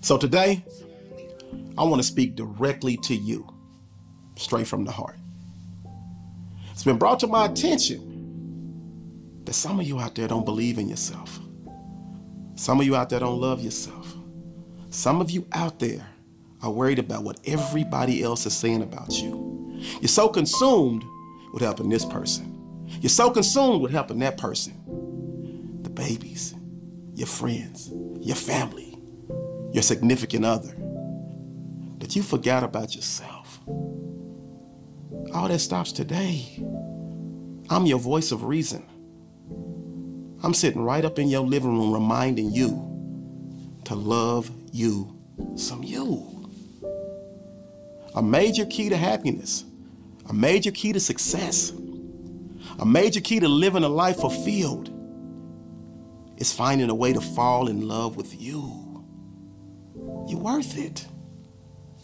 So today, I want to speak directly to you, straight from the heart. It's been brought to my attention that some of you out there don't believe in yourself. Some of you out there don't love yourself. Some of you out there are worried about what everybody else is saying about you. You're so consumed with helping this person. You're so consumed with helping that person. The babies, your friends, your family, your significant other, that you forgot about yourself. All that stops today. I'm your voice of reason. I'm sitting right up in your living room reminding you to love you some you. A major key to happiness, a major key to success, a major key to living a life fulfilled is finding a way to fall in love with you. You're worth it.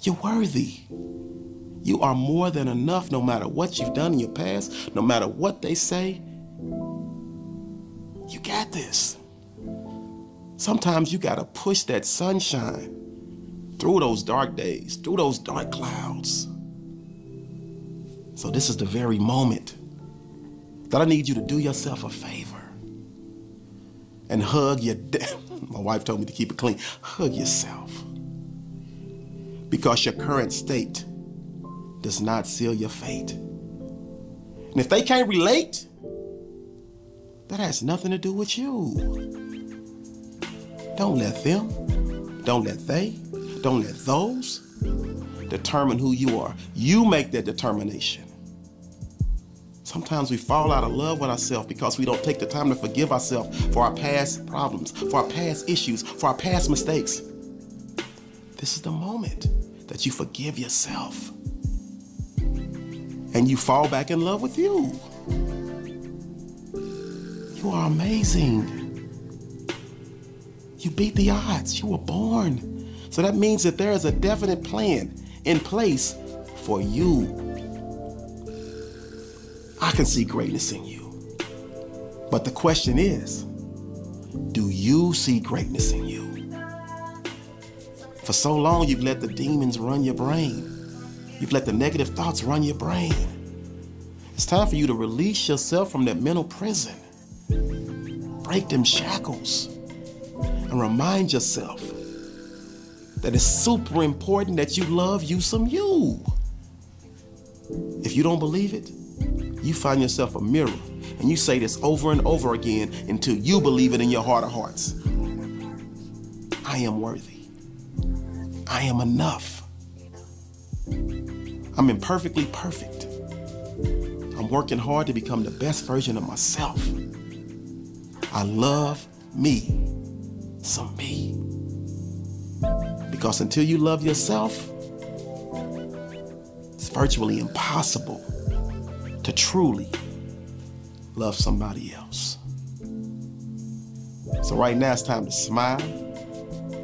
You're worthy. You are more than enough no matter what you've done in your past, no matter what they say. You got this. Sometimes you got to push that sunshine through those dark days, through those dark clouds. So this is the very moment that I need you to do yourself a favor and hug your, my wife told me to keep it clean, hug yourself. Because your current state does not seal your fate. And if they can't relate, that has nothing to do with you. Don't let them, don't let they, don't let those determine who you are. You make that determination. Sometimes we fall out of love with ourselves because we don't take the time to forgive ourselves for our past problems, for our past issues, for our past mistakes. This is the moment that you forgive yourself and you fall back in love with you. You are amazing. You beat the odds. You were born. So that means that there is a definite plan in place for you I can see greatness in you. But the question is, do you see greatness in you? For so long, you've let the demons run your brain. You've let the negative thoughts run your brain. It's time for you to release yourself from that mental prison. Break them shackles and remind yourself that it's super important that you love you some you. If you don't believe it, you find yourself a mirror and you say this over and over again until you believe it in your heart of hearts. I am worthy. I am enough. I'm imperfectly perfect. I'm working hard to become the best version of myself. I love me, some me. Because until you love yourself, it's virtually impossible to truly love somebody else. So right now it's time to smile.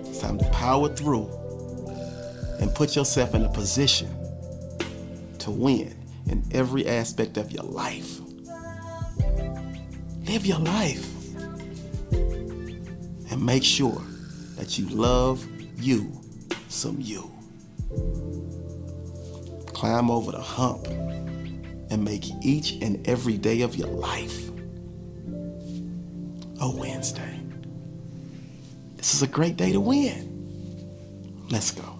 It's time to power through and put yourself in a position to win in every aspect of your life. Live your life and make sure that you love you some you. Climb over the hump and make each and every day of your life a Wednesday. This is a great day to win. Let's go.